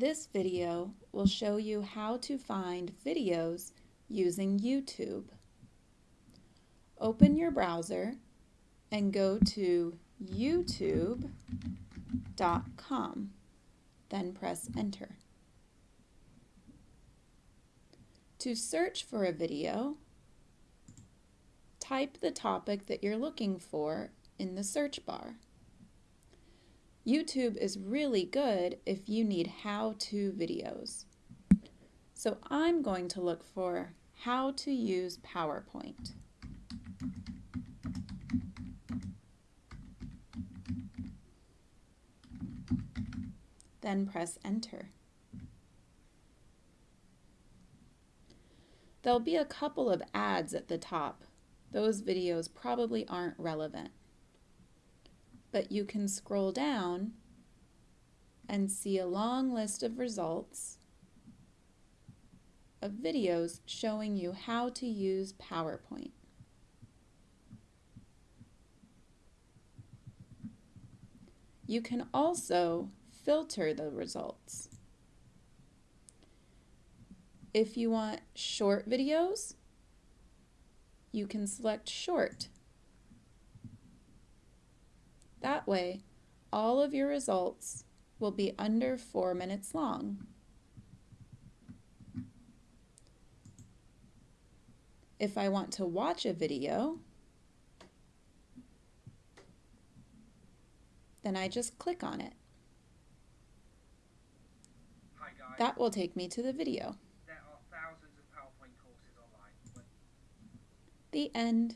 This video will show you how to find videos using YouTube. Open your browser and go to youtube.com, then press enter. To search for a video, type the topic that you're looking for in the search bar. YouTube is really good if you need how-to videos. So I'm going to look for how to use PowerPoint. Then press enter. There'll be a couple of ads at the top. Those videos probably aren't relevant but you can scroll down and see a long list of results of videos showing you how to use PowerPoint. You can also filter the results. If you want short videos, you can select short that way, all of your results will be under four minutes long. If I want to watch a video, then I just click on it. That will take me to the video. There are thousands of PowerPoint courses online. The end.